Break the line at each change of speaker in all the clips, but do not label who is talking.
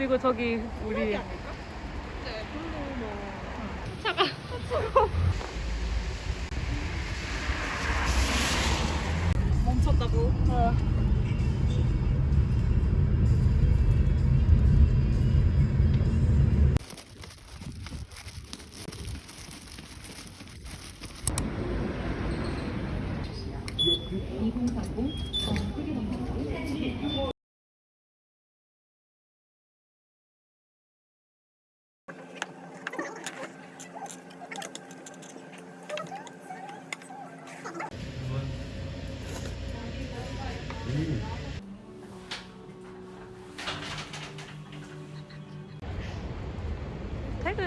그리고 저기 우리 차가
멈췄다고?
퇴근.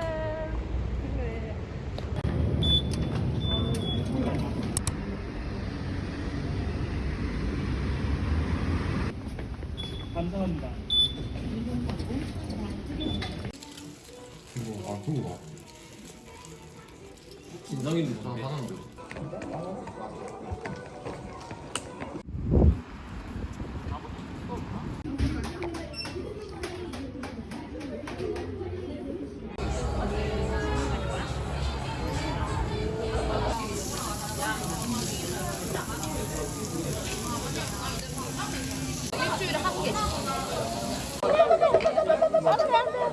감사합니다.
이거 아 그거
진상인 도다 하는데.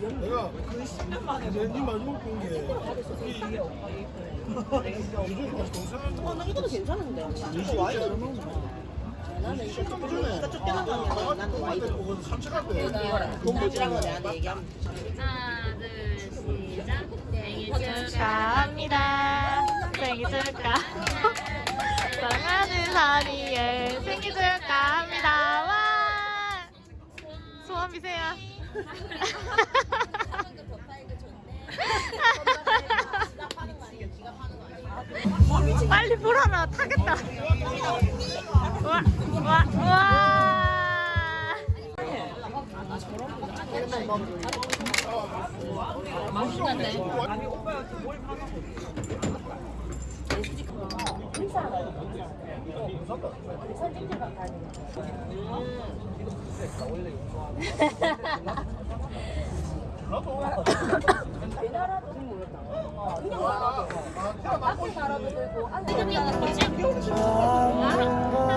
내가 그 10년 만에 이 마지막 본게
어, 나 이거도 괜찮은데. 이거 와이드. 나는 이거 조금 전에 쫓겨나가면 나는 와이드.
산책할
돈 모지란 거 내한테 얘기하면
하나, 둘, 시작. 생일 축하합니다. 생일 축하. 사랑하는 사리에 생일 축하합니다. 와! 소원 비세요. 빨리 불어라 타겠다. 와, 와, 와. 어쩌라고.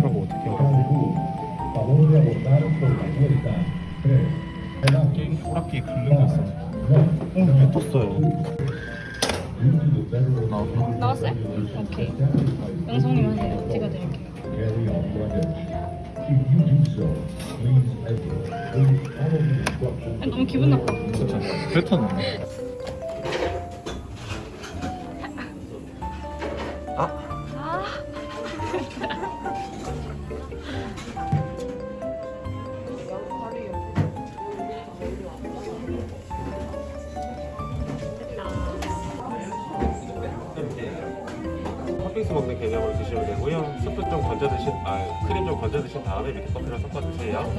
그러고 어떻게 게임 오락기 긁는 거 있어 왜 떴어요?
나왔어요? 오케이. 영성님 하세요. 제가 드릴게요. 아니, 너무 기분 나빠.
뱉었네
팥빙수 되고요. 스프 좀 건져 드신, 아 크림 좀 건져 드신 다음에 밑에 커피랑 섞어 드세요.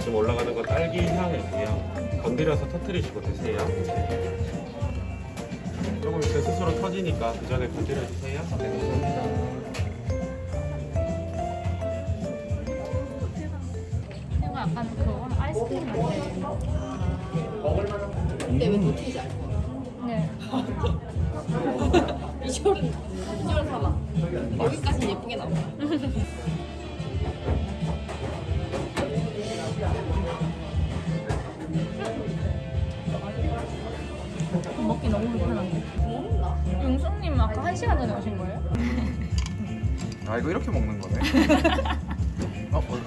지금 올라가는 건 딸기 향이고요. 건드려서 터트리시고 드세요. 조금 있으면 스스로 터지니까 그 전에 건드려 주세요. 네, 감사합니다.
이거 약간 그거 아이스크림 맛이에요.
근데 왜 터지지 않고?
네.
비주얼은 비주얼 사봐. 여기까지 예쁘게 나온다.
먹기 너무 불편한데. 용수님 아까 한 시간 전에 오신 거예요?
아 이거 이렇게 먹는 거네 어? 어.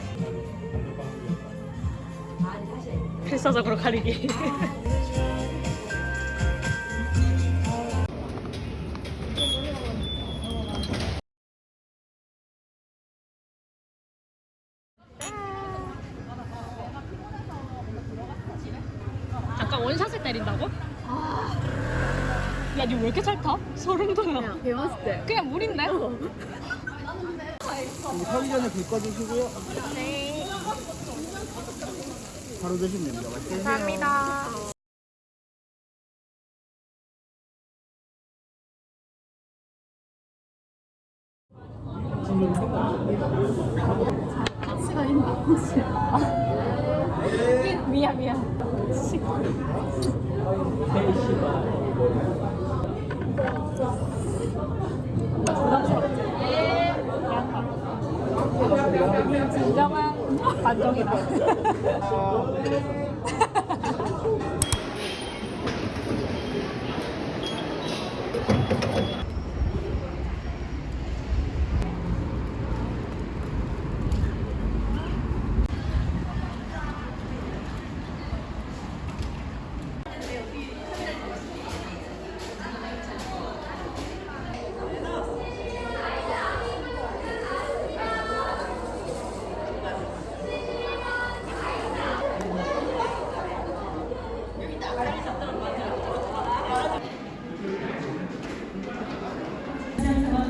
필사적으로 가리기. 소름 돋아.
배웠을 때.
그냥 물인데?
사기 전에 불 꺼주시고요. 네. 바로 드시면 됩니다. 맛있게 드세요.
미안, 미안. 진정한 반정이다.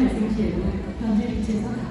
힙 박현입니다. 만나서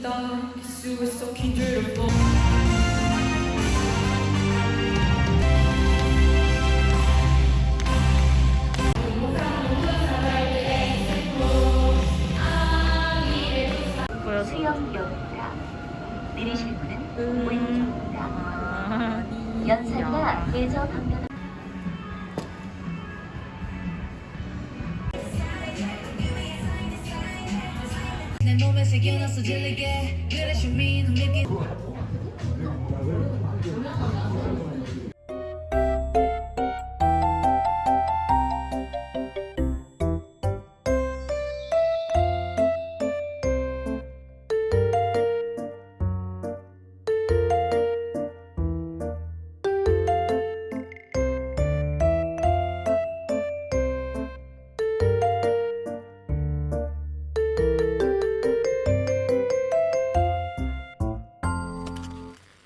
You were so beautiful.
수영역입니다. 내리실 문은 오른쪽입니다.
아,
연산과 대저 방면
내몸 에 새겨놨어 질리게 그래 슈미는 믿기